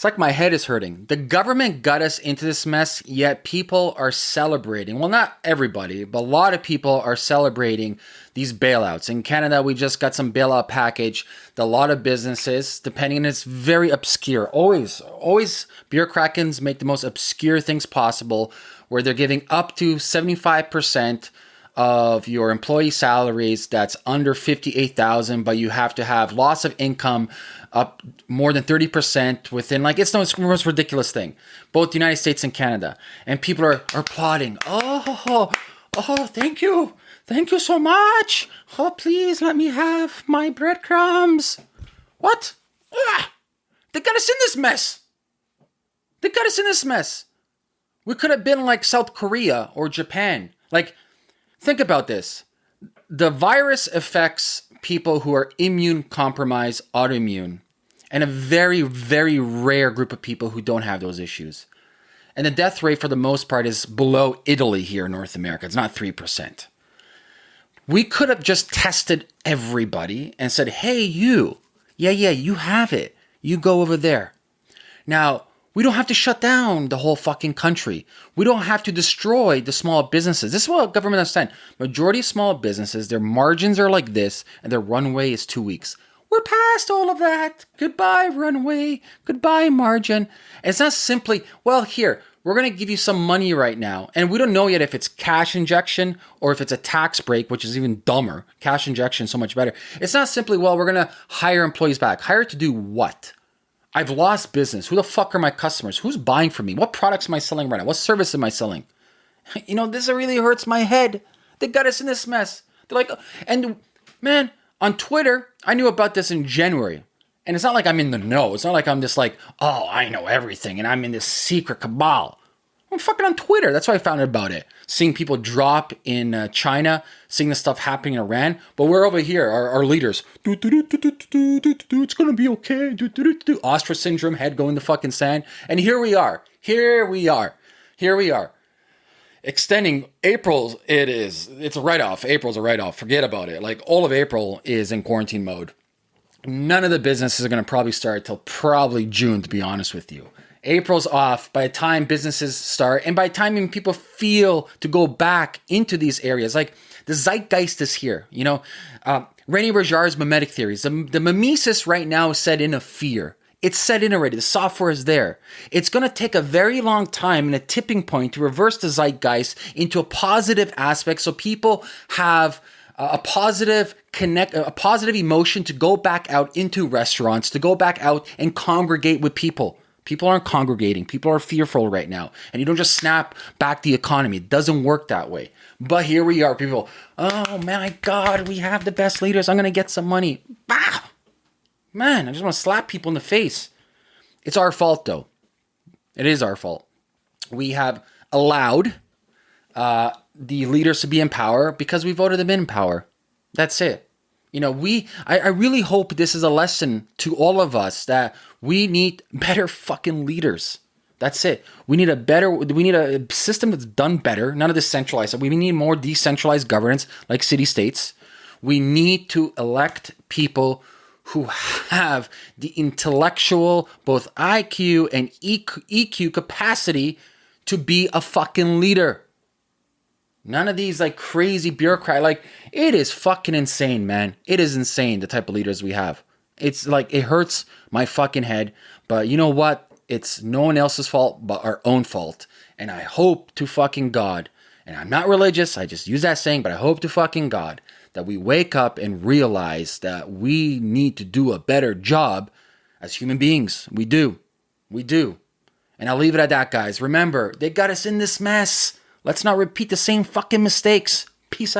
It's like my head is hurting. The government got us into this mess, yet people are celebrating. Well, not everybody, but a lot of people are celebrating these bailouts. In Canada, we just got some bailout package. A lot of businesses, depending, it's very obscure. Always, always, krakens make the most obscure things possible, where they're giving up to seventy five percent of your employee salaries that's under 58,000 but you have to have loss of income up more than 30% within like it's the most ridiculous thing both the United States and Canada. And people are are applauding. Oh oh thank you. Thank you so much. Oh please let me have my breadcrumbs. What? Ah, they got us in this mess. They got us in this mess. We could have been like South Korea or Japan. Like Think about this. The virus affects people who are immune compromised, autoimmune, and a very, very rare group of people who don't have those issues. And the death rate, for the most part, is below Italy here in North America. It's not 3%. We could have just tested everybody and said, hey, you, yeah, yeah, you have it. You go over there. Now, we don't have to shut down the whole fucking country. We don't have to destroy the small businesses. This is what government understand. Majority of small businesses, their margins are like this, and their runway is two weeks. We're past all of that. Goodbye, runway. Goodbye, margin. it's not simply, well, here, we're going to give you some money right now. And we don't know yet if it's cash injection or if it's a tax break, which is even dumber. Cash injection so much better. It's not simply, well, we're going to hire employees back. Hire to do what? I've lost business. Who the fuck are my customers? Who's buying from me? What products am I selling right now? What service am I selling? You know, this really hurts my head. They got us in this mess. They're like, uh, and man, on Twitter, I knew about this in January. And it's not like I'm in the know. It's not like I'm just like, oh, I know everything and I'm in this secret cabal. I'm fucking on Twitter. That's why I found out about it. Seeing people drop in uh, China, seeing the stuff happening in Iran. But we're over here, our, our leaders. It's gonna be okay. Ostrich syndrome, head going to fucking sand. And here we are. Here we are. Here we are. Extending April's, it is. It's a write off. April's a write off. Forget about it. Like all of April is in quarantine mode. None of the businesses are gonna probably start till probably June, to be honest with you. April's off by the time businesses start and by the time people feel to go back into these areas. Like the zeitgeist is here, you know. Uh, Rene Girard's mimetic theories. The, the mimesis right now is set in a fear. It's set in already. The software is there. It's going to take a very long time and a tipping point to reverse the zeitgeist into a positive aspect so people have a positive connect a positive emotion to go back out into restaurants to go back out and congregate with people People aren't congregating. People are fearful right now. And you don't just snap back the economy. It doesn't work that way. But here we are. People, oh my God, we have the best leaders. I'm going to get some money. Bah! Man, I just want to slap people in the face. It's our fault, though. It is our fault. We have allowed uh, the leaders to be in power because we voted them in power. That's it. You know, we, I, I really hope this is a lesson to all of us that we need better fucking leaders. That's it. We need a better, we need a system that's done better, none of this centralized. We need more decentralized governance like city states. We need to elect people who have the intellectual, both IQ and EQ capacity to be a fucking leader. None of these like crazy bureaucrat. Like it is fucking insane, man. It is insane the type of leaders we have. It's like it hurts my fucking head. But you know what? It's no one else's fault but our own fault. And I hope to fucking God, and I'm not religious, I just use that saying, but I hope to fucking God that we wake up and realize that we need to do a better job as human beings. We do. We do. And I'll leave it at that, guys. Remember, they got us in this mess. Let's not repeat the same fucking mistakes. Peace out.